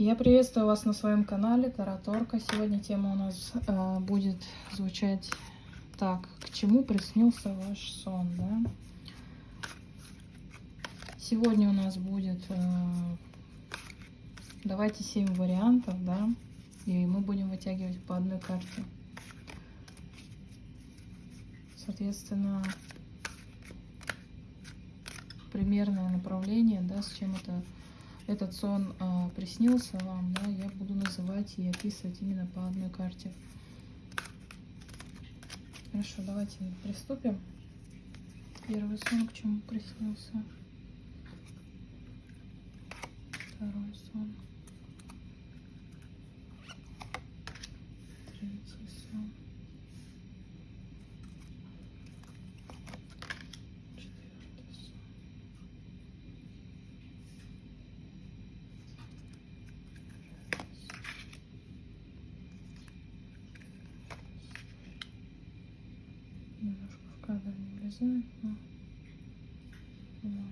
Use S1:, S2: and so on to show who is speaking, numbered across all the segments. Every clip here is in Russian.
S1: Я приветствую вас на своем канале Тараторка. Сегодня тема у нас э, будет звучать так. К чему приснился ваш сон, да? Сегодня у нас будет, э, давайте 7 вариантов, да? И мы будем вытягивать по одной карте. Соответственно, примерное направление, да, с чем это этот сон э, приснился вам, да, я буду называть и описывать именно по одной карте. Хорошо, давайте приступим. Первый сон, к чему приснился. Второй сон. Но, но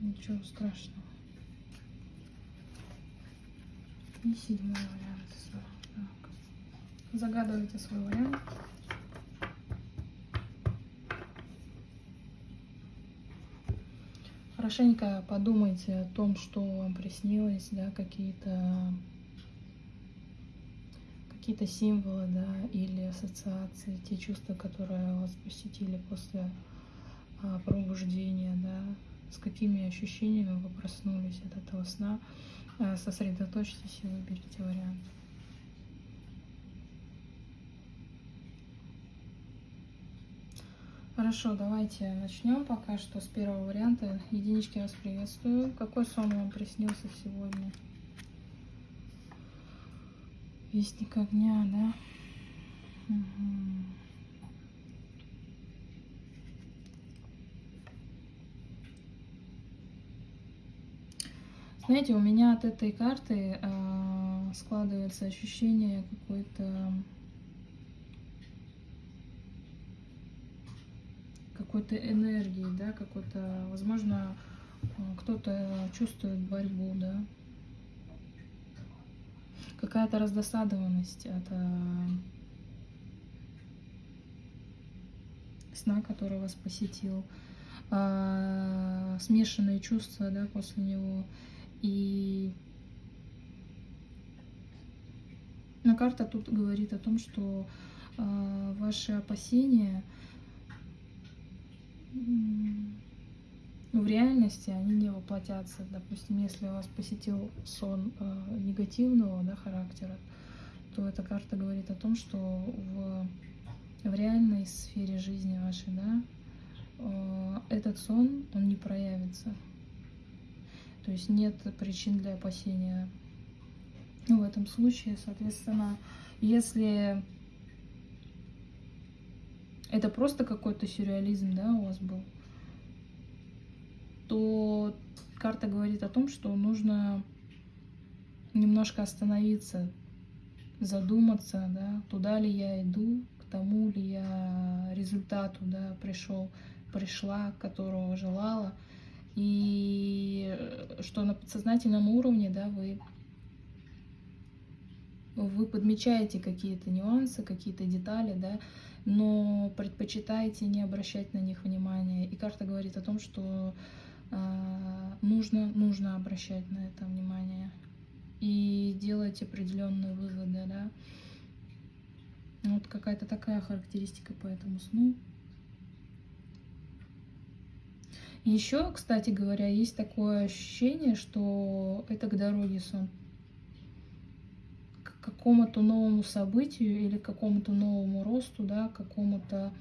S1: ничего страшного. И седьмой вариант. Так. Загадывайте свой вариант. Хорошенько подумайте о том, что вам приснилось, да, какие-то какие-то символы, да, или ассоциации, те чувства, которые вас посетили после а, пробуждения, да, с какими ощущениями вы проснулись от этого сна, а, сосредоточьтесь и выберите вариант. Хорошо, давайте начнем пока что с первого варианта. Единички вас приветствую. Какой сон вам приснился сегодня? Вестник огня, да? Угу. Знаете, у меня от этой карты э, складывается ощущение какой-то какой-то энергии, да, какой-то, возможно, кто-то чувствует борьбу, да, какая-то раздосадованность от э, сна, который вас посетил, э, смешанные чувства да, после него. И но карта тут говорит о том, что э, ваши опасения в реальности они не воплотятся. Допустим, если вас посетил сон э, негативного да, характера, то эта карта говорит о том, что в, в реальной сфере жизни вашей, да, э, этот сон, он не проявится. То есть нет причин для опасения. Ну, в этом случае, соответственно, если это просто какой-то сюрреализм, да, у вас был, то карта говорит о том, что нужно немножко остановиться, задуматься, да, туда ли я иду, к тому ли я результату да, пришел, пришла, которого желала. И что на подсознательном уровне да, вы, вы подмечаете какие-то нюансы, какие-то детали, да, но предпочитаете не обращать на них внимания. И карта говорит о том, что нужно, нужно обращать на это внимание и делать определенные выводы, да. Вот какая-то такая характеристика по этому сну. Еще, кстати говоря, есть такое ощущение, что это к дороге сон. К какому-то новому событию или к какому-то новому росту, да, к какому-то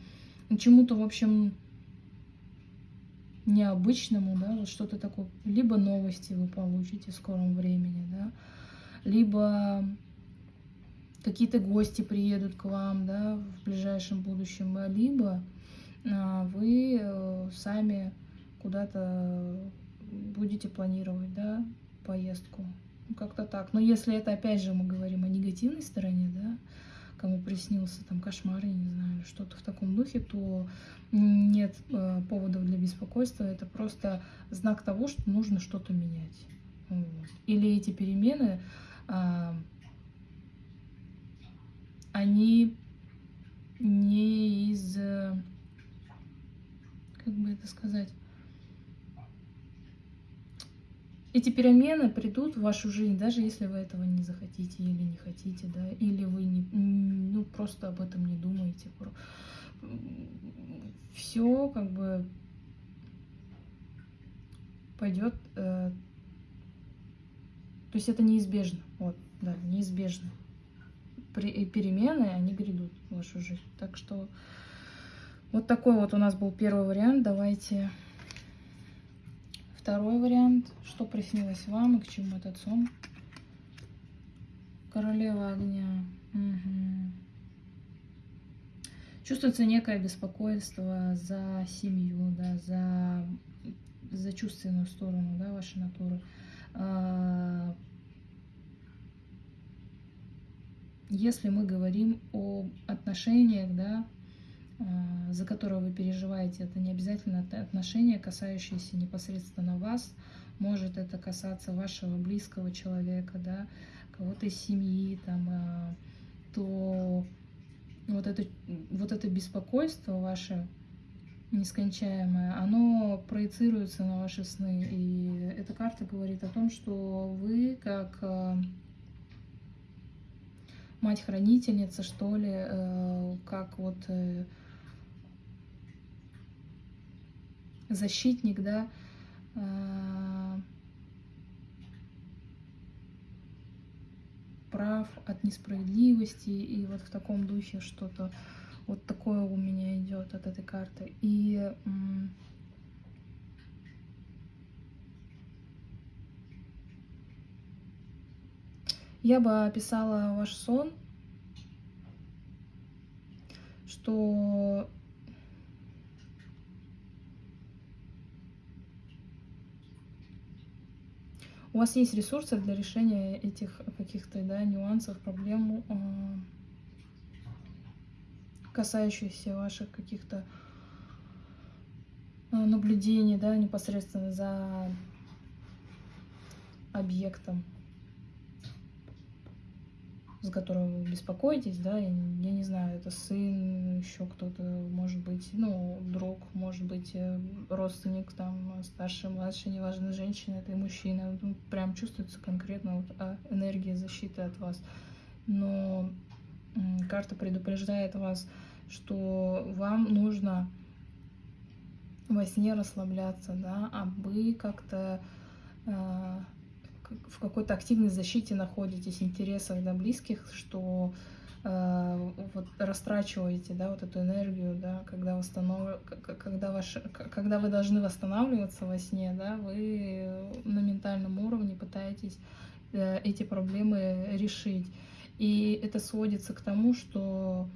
S1: чему-то, в общем, необычному, да, вот что-то такое, либо новости вы получите в скором времени, да, либо какие-то гости приедут к вам, да, в ближайшем будущем, либо а, вы э, сами куда-то будете планировать, да, поездку. Ну, как-то так. Но если это, опять же, мы говорим о негативной стороне, да, кому приснился там кошмар, я не знаю, что-то в таком духе, то нет э, поводов для беспокойства. Это просто знак того, что нужно что-то менять. Вот. Или эти перемены, а, они не из, как бы это сказать, эти перемены придут в вашу жизнь, даже если вы этого не захотите или не хотите, да, или вы не, ну, просто об этом не думаете. Все как бы пойдет, э, то есть это неизбежно, вот, да, неизбежно. При, перемены, они грядут в вашу жизнь. Так что вот такой вот у нас был первый вариант. Давайте Второй вариант. Что приснилось вам и к чему этот сон? Королева огня. Угу. Чувствуется некое беспокойство за семью, да, за, за чувственную сторону да, вашей натуры. А, если мы говорим о отношениях, да, за которое вы переживаете, это не обязательно отношения, касающиеся непосредственно вас, может это касаться вашего близкого человека, да, кого-то из семьи, там, э, то вот это, вот это беспокойство ваше нескончаемое, оно проецируется на ваши сны. И эта карта говорит о том, что вы как э, мать-хранительница, что ли, как вот защитник, да, а, прав от несправедливости, и вот в таком духе что-то вот такое у меня идет от этой карты. И я бы описала ваш сон, что у вас есть ресурсы для решения этих каких-то да, нюансов, проблем, а, касающихся ваших каких-то а, наблюдений, да, непосредственно за объектом за которого вы беспокоитесь, да, я, я не знаю, это сын, еще кто-то, может быть, ну, друг, может быть, э, родственник, там, старший, младший, неважно, женщина, это и мужчина, ну, прям чувствуется конкретно вот, а, энергия защиты от вас. Но карта предупреждает вас, что вам нужно во сне расслабляться, да, а вы как-то э, в какой-то активной защите находитесь, интересах да, близких, что э, вот растрачиваете да, вот эту энергию, да, когда, восстанов... когда, ваш... когда вы должны восстанавливаться во сне, да, вы на ментальном уровне пытаетесь э, эти проблемы решить. И это сводится к тому, что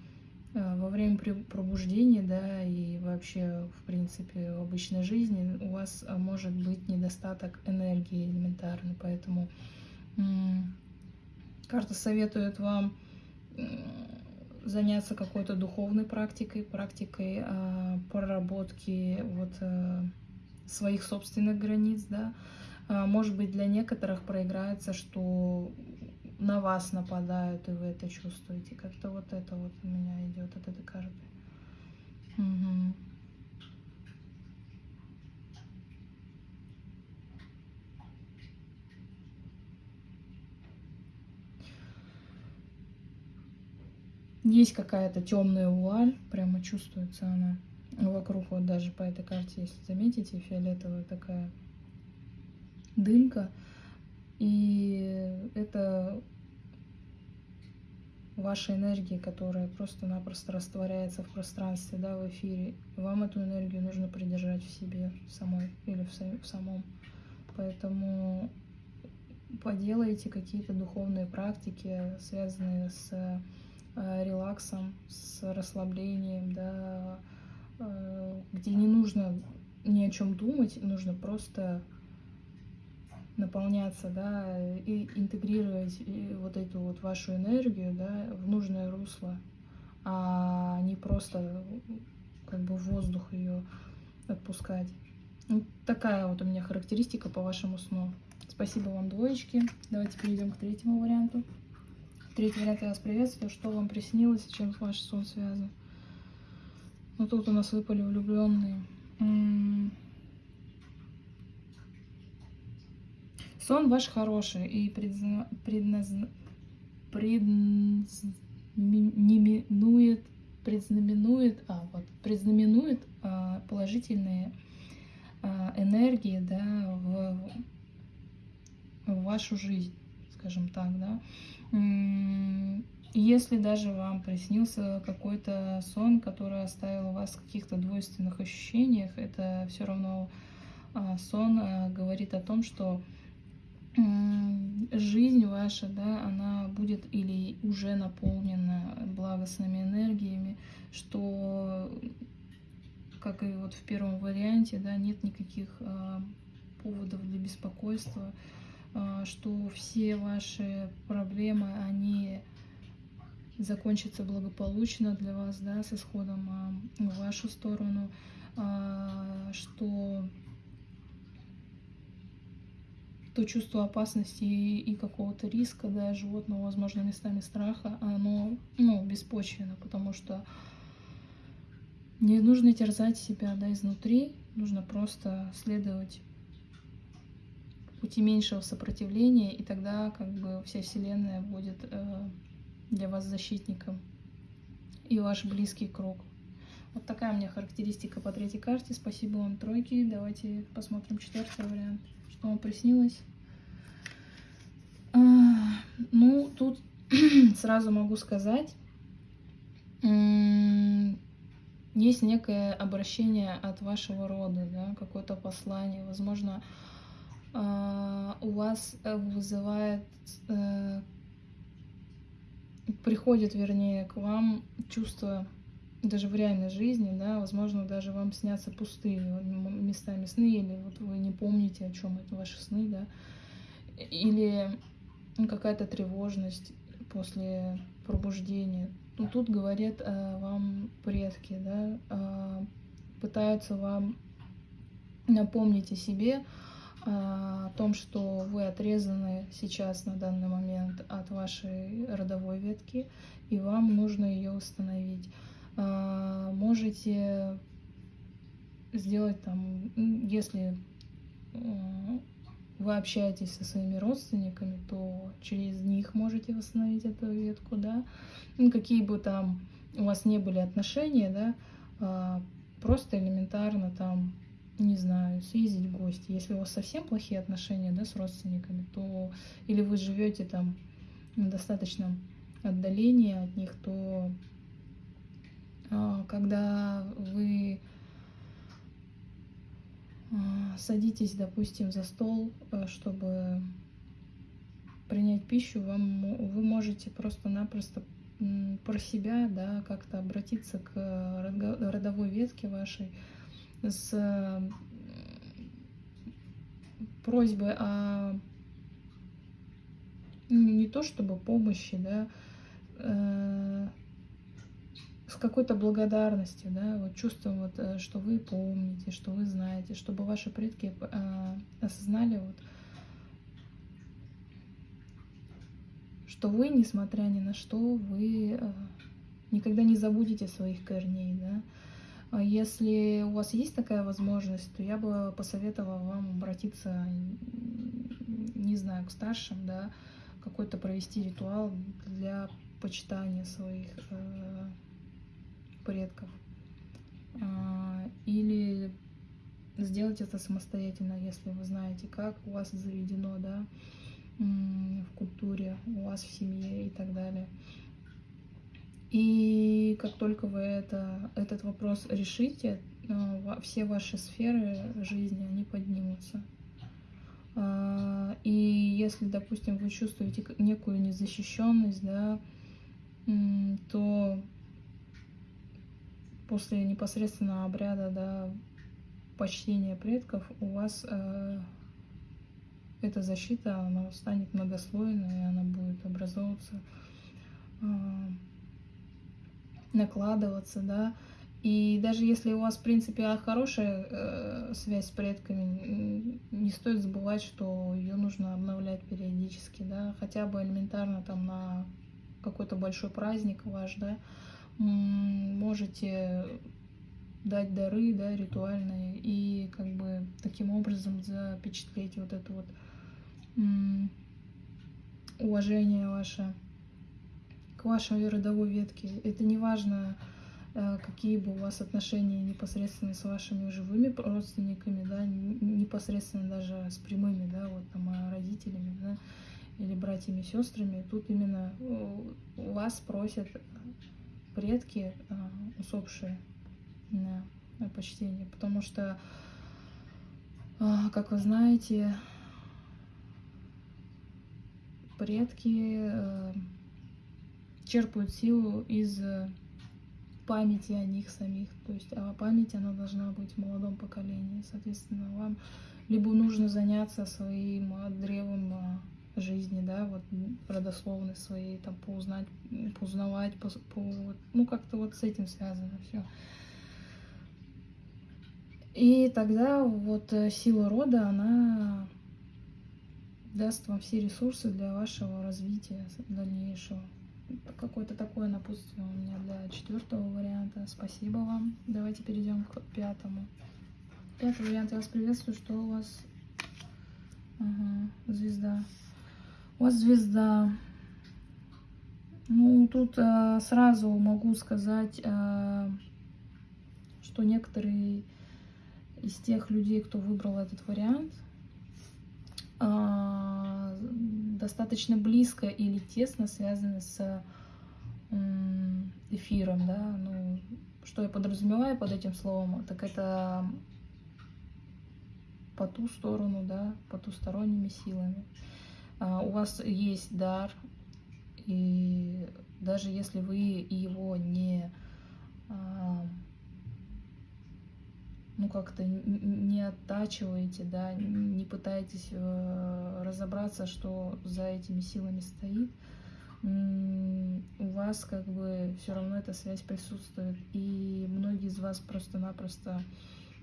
S1: во время пробуждения, да, и вообще, в принципе, в обычной жизни у вас э, может быть недостаток энергии элементарно, поэтому карта советует вам заняться какой-то духовной практикой, практикой э, проработки вот э, своих собственных границ, да. Э, может быть, для некоторых проиграется, что на вас нападают, и вы это чувствуете. Как-то вот это вот у меня идет от этой карты. Угу. Есть какая-то темная вуаль, прямо чувствуется она вокруг, вот даже по этой карте, если заметите, фиолетовая такая дымка. И это вашей энергии, которая просто-напросто растворяется в пространстве, да, в эфире. Вам эту энергию нужно придержать в себе самой или в, самом. Поэтому поделайте какие-то духовные практики, связанные с э, релаксом, с расслаблением, да, э, где не нужно ни о чем думать, нужно просто наполняться, да, и интегрировать вот эту вот вашу энергию, да, в нужное русло, а не просто как бы воздух ее отпускать. Вот такая вот у меня характеристика по вашему сну. Спасибо вам, двоечки. Давайте перейдем к третьему варианту. Третий вариант я вас приветствую. Что вам приснилось и чем ваш сон связан? Ну тут у нас выпали влюбленные. Сон ваш хороший и предназна... предзнаменует, предзнаменует, а, вот, предзнаменует а, положительные а, энергии да, в, в вашу жизнь, скажем так, да. Если даже вам приснился какой-то сон, который оставил вас в каких-то двойственных ощущениях, это все равно а, сон а, говорит о том, что жизнь ваша, да, она будет или уже наполнена благостными энергиями, что, как и вот в первом варианте, да, нет никаких а, поводов для беспокойства, а, что все ваши проблемы, они закончатся благополучно для вас, да, с исходом а, в вашу сторону, а, что то чувство опасности и какого-то риска, да, животного, возможно, местами страха, оно, ну, беспочвенно, потому что не нужно терзать себя, да, изнутри, нужно просто следовать пути меньшего сопротивления, и тогда как бы вся Вселенная будет э, для вас защитником и ваш близкий круг. Вот такая у меня характеристика по третьей карте. Спасибо вам, тройки. Давайте посмотрим четвертый вариант. Что вам приснилось? А, ну, тут сразу могу сказать, есть некое обращение от вашего рода, да, какое-то послание. Возможно, а, у вас э, вызывает, э, приходит, вернее, к вам чувство даже в реальной жизни, да, возможно, даже вам снятся пустые местами сны, или вот вы не помните, о чем это ваши сны, да, или какая-то тревожность после пробуждения. Ну, тут говорят э, вам предки, да, э, пытаются вам напомнить о себе, о том, что вы отрезаны сейчас на данный момент от вашей родовой ветки, и вам нужно ее установить. А, можете сделать там, если вы общаетесь со своими родственниками, то через них можете восстановить эту ветку, да. Ну, какие бы там у вас не были отношения, да, а, просто элементарно там не знаю, съездить в гости. Если у вас совсем плохие отношения да, с родственниками, то или вы живете там на достаточном отдалении от них, то а, когда вы а, садитесь, допустим, за стол, э, чтобы принять пищу, вам, вы можете просто-напросто про себя, да, как-то обратиться к родовой ветке вашей, с просьбой о не то чтобы помощи, да, э, какой-то благодарностью, да, вот чувством, вот, э, что вы помните, что вы знаете, чтобы ваши предки э, осознали, вот, что вы, несмотря ни на что, вы э, никогда не забудете своих корней, да, а если у вас есть такая возможность, то я бы посоветовала вам обратиться, не знаю, к старшим, да, какой-то провести ритуал для почитания своих э, предков. Э, или сделать это самостоятельно, если вы знаете, как у вас заведено, да, в культуре, у вас в семье и так далее. И как только вы это, этот вопрос решите, э, все ваши сферы жизни, они поднимутся. А, и если, допустим, вы чувствуете некую незащищенность, да, то после непосредственного обряда, да, почтения предков у вас э, эта защита, она станет многослойной, и она будет образовываться э, накладываться, да, И даже если у вас, в принципе, хорошая э, связь с предками, не стоит забывать, что ее нужно обновлять периодически, да, хотя бы элементарно там на какой-то большой праздник ваш, да, можете дать дары, да, ритуальные, и как бы таким образом запечатлеть вот это вот уважение ваше к вашей родовой ветке. Это не важно, э, какие бы у вас отношения непосредственно с вашими живыми родственниками, да, непосредственно даже с прямыми, да, вот там а, родителями, да, или братьями, сестрами. Тут именно вас просят предки э, усопшие на, почтение, потому что, а, как вы знаете, предки э, черпают силу из э, памяти о них самих. То есть а память, она должна быть в молодом поколении. Соответственно, вам либо нужно заняться своим древом жизни, да, вот родословной своей, там, поузнать, поузнавать, по, по, ну, как-то вот с этим связано все. И тогда вот э, сила рода, она даст вам все ресурсы для вашего развития дальнейшего какое-то такое напутствие у меня для четвертого варианта. Спасибо вам. Давайте перейдем к пятому. Пятый вариант. Я вас приветствую. Что у вас? Ага, звезда. Вас звезда. Ну, тут э, сразу могу сказать, э, что некоторые из тех людей, кто выбрал этот вариант, э, достаточно близко или тесно связаны с эфиром, да, ну, что я подразумеваю под этим словом, так это по ту сторону, да, потусторонними силами. А, у вас есть дар, и даже если вы его не а, ну как-то не оттачиваете, да, не пытаетесь э, разобраться, что за этими силами стоит, у вас как бы все равно эта связь присутствует. И многие из вас просто-напросто,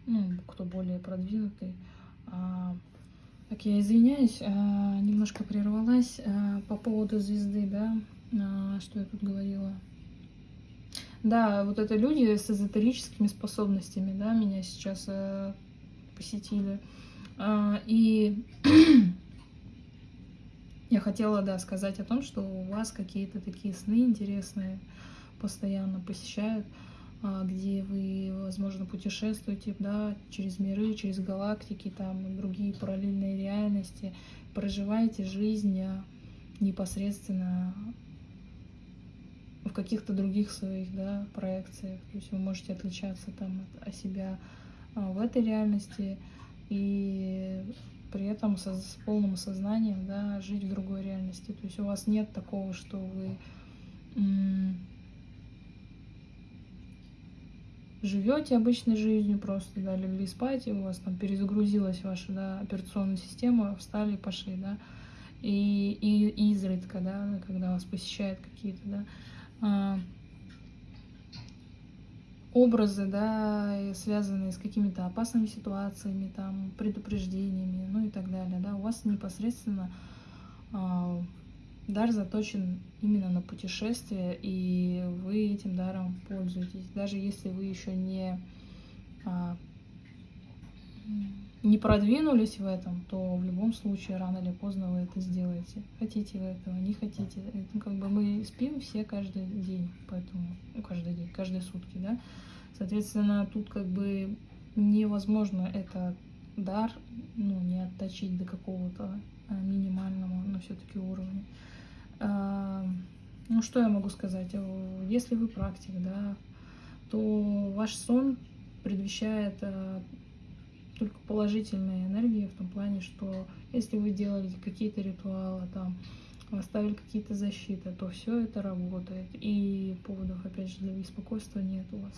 S1: ну, кто более продвинутый, а, так, я извиняюсь, а, немножко прервалась а, по поводу звезды, да, а, что я тут говорила. Да, вот это люди с эзотерическими способностями, да, меня сейчас э, посетили. И я хотела, да, сказать о том, что у вас какие-то такие сны интересные постоянно посещают, где вы, возможно, путешествуете, да, через миры, через галактики, там, другие параллельные реальности, проживаете жизнь а, непосредственно в каких-то других своих да, проекциях. То есть вы можете отличаться там от, от себя а, в этой реальности и при этом со, с полным сознанием да, жить в другой реальности. То есть у вас нет такого, что вы живете обычной жизнью, просто да, легли спать, и у вас там перезагрузилась ваша да, операционная система, встали и пошли, да. И, и изредка, да, когда вас посещают какие-то, да, а, образы, да, связанные с какими-то опасными ситуациями, там, предупреждениями, ну и так далее, да, у вас непосредственно э, дар заточен именно на путешествие, и вы этим даром пользуетесь, даже если вы еще не э, не продвинулись в этом, то в любом случае рано или поздно вы это сделаете. Хотите вы этого, не хотите. Это как бы мы спим все каждый день, поэтому, ну, каждый день, каждые сутки, да. Соответственно, тут как бы невозможно это дар, ну, не отточить до какого-то а, минимального, но все-таки уровня. А, ну, что я могу сказать? Если вы практик, да, то ваш сон предвещает а, только положительные энергии в том плане, что если вы делали какие-то ритуалы, там, оставили какие-то защиты, то все это работает. И поводов, опять же, для беспокойства нет у вас.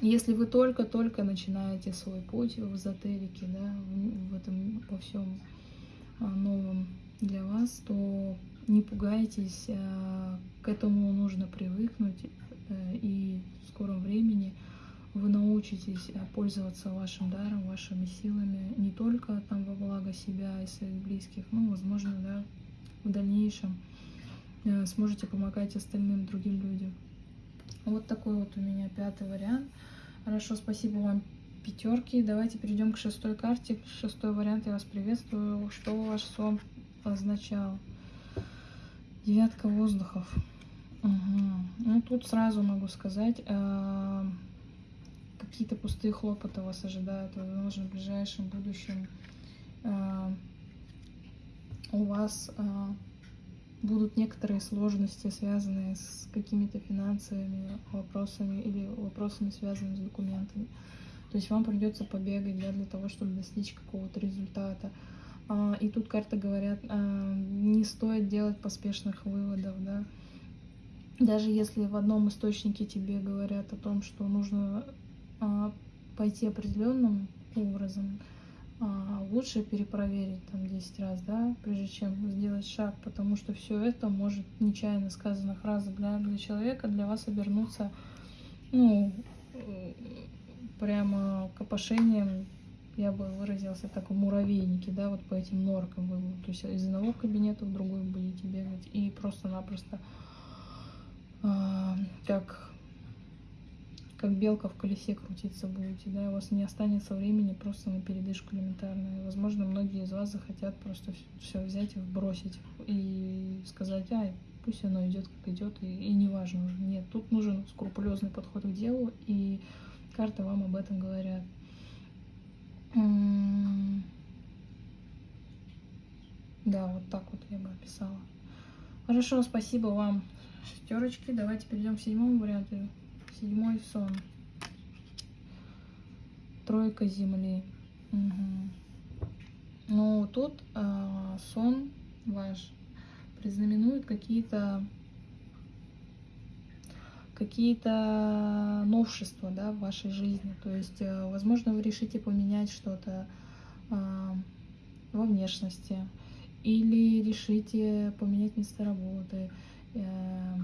S1: Если вы только-только начинаете свой путь в эзотерике, да, в этом во всем новом для вас, то не пугайтесь, а, к этому нужно привыкнуть. э, и в скором времени вы научитесь пользоваться вашим даром, вашими силами не только там во благо себя и своих близких, но, возможно, да, в дальнейшем сможете помогать остальным другим людям. Вот такой вот у меня пятый вариант. Хорошо, спасибо вам, пятерки. Давайте перейдем к шестой карте. Шестой вариант, я вас приветствую. Что ваш сон означал? Девятка воздухов. Угу. Ну, тут сразу могу сказать, э, какие-то пустые хлопоты вас ожидают, возможно, в ближайшем будущем. Э, у вас э, будут некоторые сложности, связанные с какими-то финансовыми вопросами или вопросами, связанными с документами. То есть вам придется побегать да, для того, чтобы достичь какого-то результата. А, и тут карты говорят, а, не стоит делать поспешных выводов, да. Даже если в одном источнике тебе говорят о том, что нужно а, пойти определенным образом, лучше перепроверить там 10 раз, да, прежде чем сделать шаг, потому что все это может нечаянно сказанная фраза для, для человека, для вас обернуться, ну, прямо копошением, я бы выразился так, в муравейнике, да, вот по этим норкам вы, то есть из одного кабинета в другой будете бегать и просто-напросто э, как как белка в колесе крутиться будете, да, у вас не останется времени просто на передышку элементарную. Возможно, многие из вас захотят просто все взять и бросить и сказать, ай, пусть оно идет как идет, и, и не важно. Нет, тут нужен скрупулезный подход к делу, и карты вам об этом говорят. Да, вот так вот я бы описала. Хорошо, спасибо вам, шестерочки. Давайте перейдем к седьмому варианту. Седьмой сон. Тройка земли. Угу. Ну, тут э, сон ваш признаменует какие-то какие-то новшества да, в вашей жизни. То есть, э, возможно, вы решите поменять что-то э, во внешности или решите поменять место работы, э,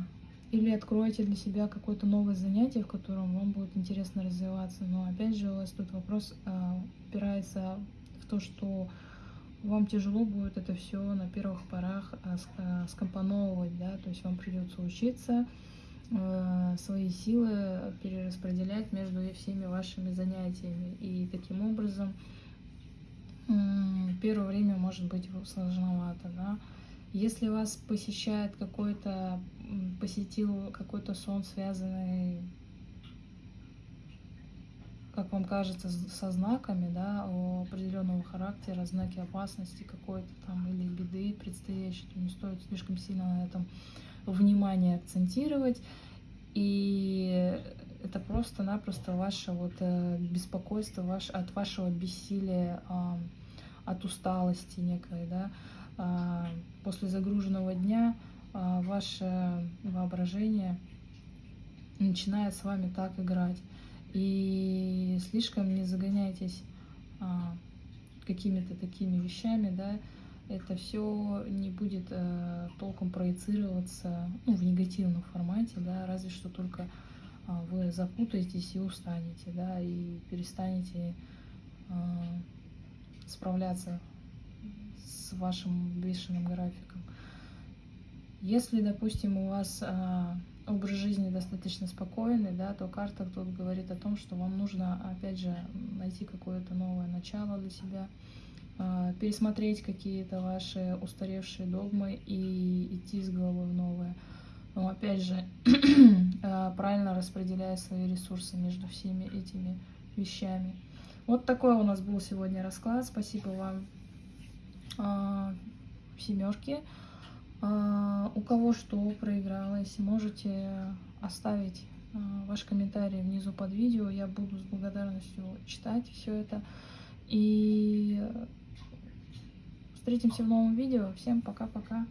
S1: или откроете для себя какое-то новое занятие, в котором вам будет интересно развиваться. Но опять же у вас тут вопрос э, опирается в то, что вам тяжело будет это все на первых порах э, скомпоновывать, да, то есть вам придется учиться свои силы перераспределять между всеми вашими занятиями. И таким образом э, первое время может быть сложновато, да. Если вас посещает какой-то, посетил какой-то сон, связанный, как вам кажется, со знаками, да, определенного характера, знаки опасности какой-то там или беды предстоящей, то не стоит слишком сильно на этом внимание акцентировать. И это просто-напросто ваше вот э, беспокойство ваш, от вашего бессилия, от усталости некой, да, а, после загруженного дня а, ваше воображение начинает с вами так играть. И слишком не загоняйтесь а, какими-то такими вещами, да, это все не будет э, толком проецироваться ну, в негативном формате, да, разве что только э, вы запутаетесь и устанете, да, и перестанете э, справляться с вашим бешеным графиком. Если, допустим, у вас э, образ жизни достаточно спокойный, да, то карта тут говорит о том, что вам нужно, опять же, найти какое-то новое начало для себя, пересмотреть какие-то ваши устаревшие догмы и идти с головой в новое. Но, опять же, э, правильно распределяя свои ресурсы между всеми этими вещами. Вот такой у нас был сегодня расклад. Спасибо вам а, семерки. А, у кого что проигралось, можете оставить а, ваш комментарий внизу под видео. Я буду с благодарностью читать все это. И встретимся в новом видео. Всем пока-пока.